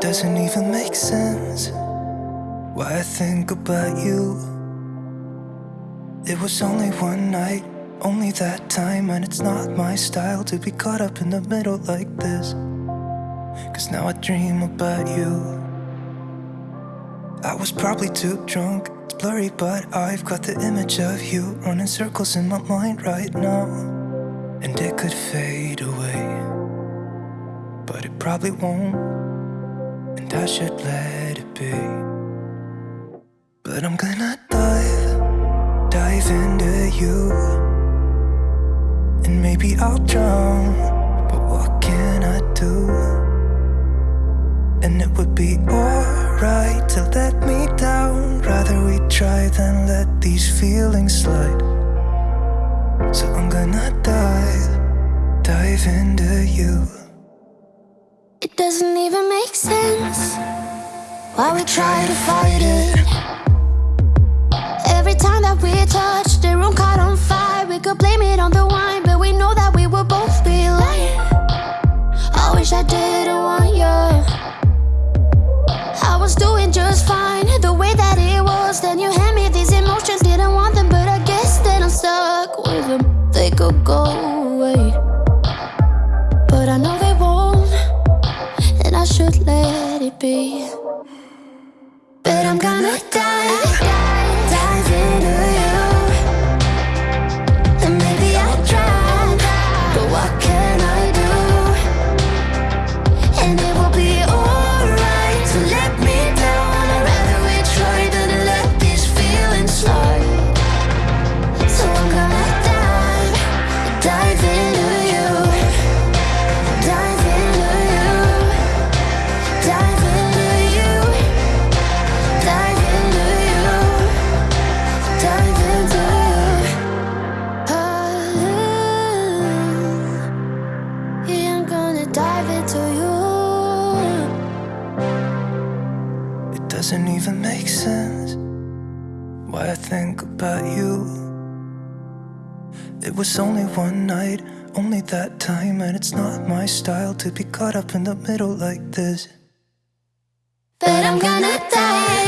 doesn't even make sense why I think about you. It was only one night, only that time, and it's not my style to be caught up in the middle like this. Cause now I dream about you. I was probably too drunk, it's blurry, but I've got the image of you running circles in my mind right now. And it could fade away, but it probably won't. I should let it be. But I'm gonna dive, dive into you. And maybe I'll drown, but what can I do? And it would be alright to let me down. Rather we try than let these feelings slide. So I'm gonna dive, dive into you. It doesn't even make sense why we try to fight it. Every time that we touch, the room caught on fire. We could blame it on the wine, gonna dive, It doesn't even make sense why I think about you. It was only one night, only that time, and it's not my style to be caught up in the middle like this. But I'm gonna dive,